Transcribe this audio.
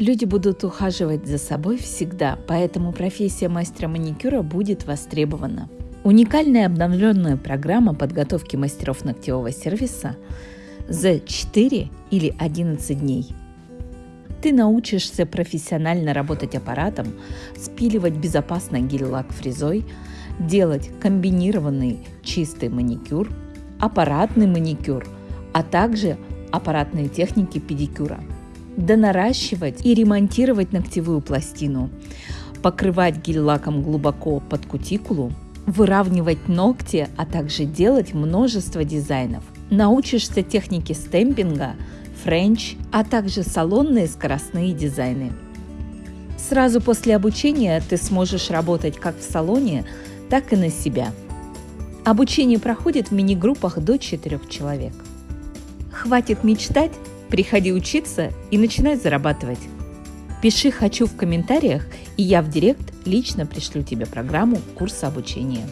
Люди будут ухаживать за собой всегда, поэтому профессия мастера маникюра будет востребована. Уникальная обновленная программа подготовки мастеров ногтевого сервиса за 4 или 11 дней. Ты научишься профессионально работать аппаратом, спиливать безопасно гель-лак фрезой, делать комбинированный чистый маникюр, аппаратный маникюр, а также аппаратные техники педикюра. Донаращивать и ремонтировать ногтевую пластину, покрывать гель-лаком глубоко под кутикулу, выравнивать ногти, а также делать множество дизайнов. Научишься технике стемпинга, френч, а также салонные скоростные дизайны. Сразу после обучения ты сможешь работать как в салоне, так и на себя. Обучение проходит в мини-группах до 4 человек. Хватит мечтать, приходи учиться и начинай зарабатывать. Пиши «хочу» в комментариях, и я в директ лично пришлю тебе программу курса обучения.